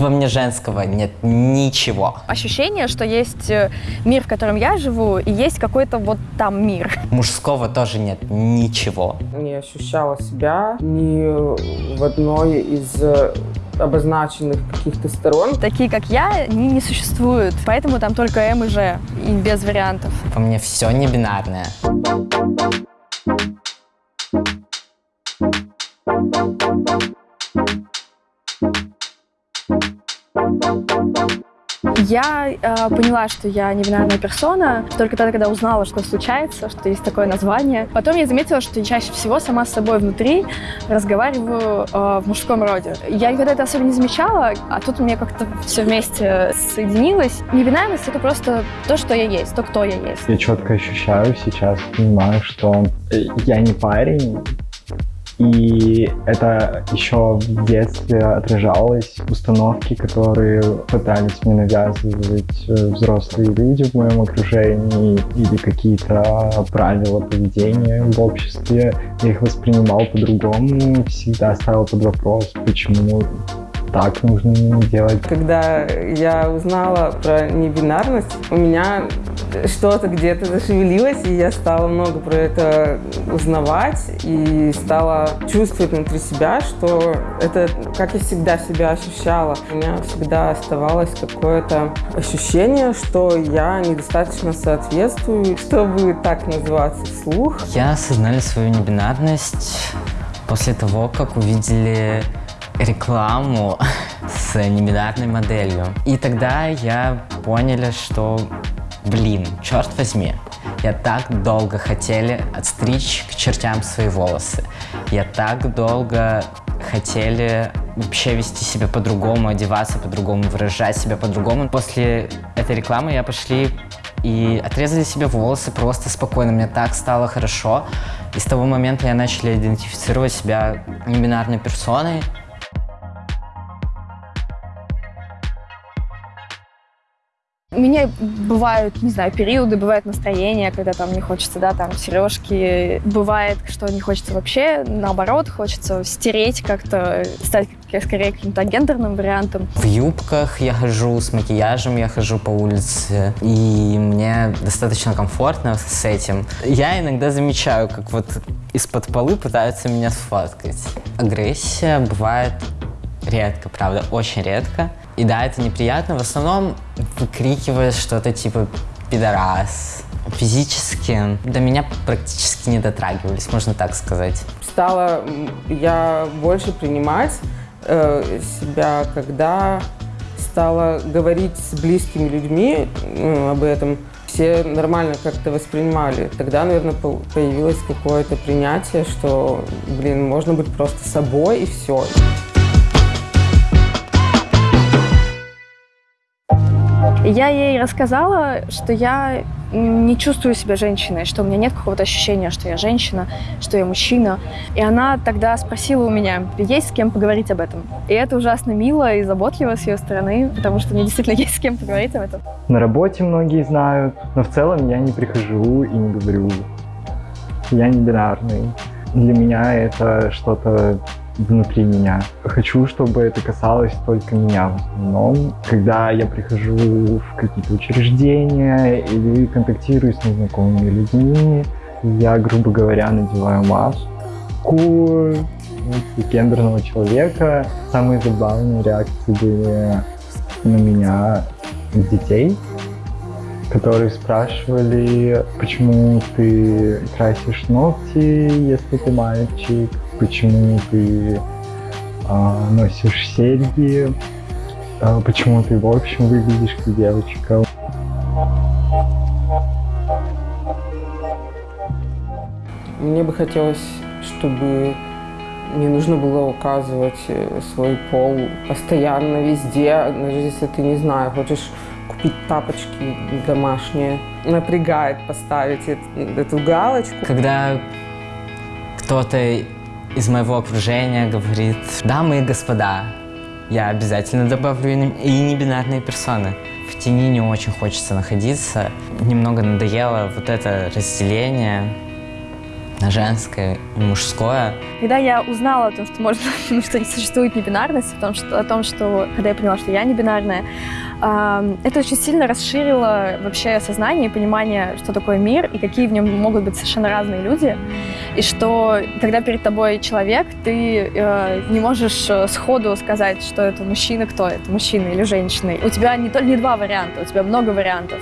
Во мне женского нет ничего. Ощущение, что есть э, мир, в котором я живу, и есть какой-то вот там мир. Мужского тоже нет ничего. Не ощущала себя ни в одной из э, обозначенных каких-то сторон. Такие, как я, они не существуют. Поэтому там только М и Ж, и без вариантов. Во мне все не бинарное. Я э, поняла, что я не персона только тогда, когда узнала, что случается, что есть такое название. Потом я заметила, что чаще всего сама с собой внутри разговариваю э, в мужском роде. Я никогда это особо не замечала, а тут у меня как-то все вместе соединилось. Небинарность — это просто то, что я есть, то, кто я есть. Я четко ощущаю сейчас, понимаю, что я не парень, и это еще в детстве отражалось установки, которые пытались мне навязывать э, взрослые люди в моем окружении или какие-то правила поведения в обществе. Я их воспринимал по-другому, всегда ставил под вопрос, почему так нужно делать. Когда я узнала про небинарность, у меня что-то где-то зашевелилось, и я стала много про это узнавать и стала чувствовать внутри себя, что это как я всегда себя ощущала. У меня всегда оставалось какое-то ощущение, что я недостаточно соответствую, чтобы так называться вслух. Я осознали свою небинарность после того, как увидели рекламу с небинарной моделью. И тогда я поняли, что, блин, черт возьми, я так долго хотели отстричь к чертям свои волосы. Я так долго хотели вообще вести себя по-другому, одеваться по-другому, выражать себя по-другому. После этой рекламы я пошли и отрезали себе волосы просто спокойно. Мне так стало хорошо. И с того момента я начал идентифицировать себя небинарной персоной. У меня бывают, не знаю, периоды, бывают настроения, когда там не хочется, да, там сережки. Бывает, что не хочется вообще, наоборот, хочется стереть как-то, стать скорее каким-то гендерным вариантом. В юбках я хожу, с макияжем я хожу по улице, и мне достаточно комфортно с этим. Я иногда замечаю, как вот из-под полы пытаются меня сфоткать. Агрессия бывает редко, правда, очень редко. И да, это неприятно. В основном выкрикиваешь что-то типа «пидорас». Физически до меня практически не дотрагивались, можно так сказать. Стала я больше принимать э, себя, когда стала говорить с близкими людьми э, об этом. Все нормально как-то воспринимали. Тогда, наверное, появилось какое-то принятие, что, блин, можно быть просто собой и все. Я ей рассказала, что я не чувствую себя женщиной, что у меня нет какого-то ощущения, что я женщина, что я мужчина. И она тогда спросила у меня, есть с кем поговорить об этом. И это ужасно мило и заботливо с ее стороны, потому что мне действительно есть с кем поговорить об этом. На работе многие знают, но в целом я не прихожу и не говорю. Я не бинарный. Для меня это что-то внутри меня. Хочу, чтобы это касалось только меня в основном. Когда я прихожу в какие-то учреждения или контактирую с незнакомыми людьми, я, грубо говоря, надеваю маску гендерного человека. Самые забавные реакции были на меня детей, которые спрашивали, почему ты красишь ногти, если ты мальчик, почему ты а, носишь серьги, а, почему ты в общем выглядишь как девочка. Мне бы хотелось, чтобы не нужно было указывать э, свой пол постоянно, везде, даже если ты, не знаю, хочешь купить тапочки домашние. Напрягает поставить эту, эту галочку. Когда кто-то из моего окружения говорит, дамы и господа, я обязательно добавлю и небинарные персоны. В тени не очень хочется находиться. Немного надоело вот это разделение. на женское и мужское. Когда я узнала о том, что можно, ну, что существует небинарность, о том, что, о том, что когда я поняла, что я не бинарная, э, это очень сильно расширило вообще сознание и понимание, что такое мир и какие в нем могут быть совершенно разные люди, и что когда перед тобой человек, ты э, не можешь э, сходу сказать, что это мужчина, кто это, мужчина или женщина. У тебя не, то, не два варианта, у тебя много вариантов.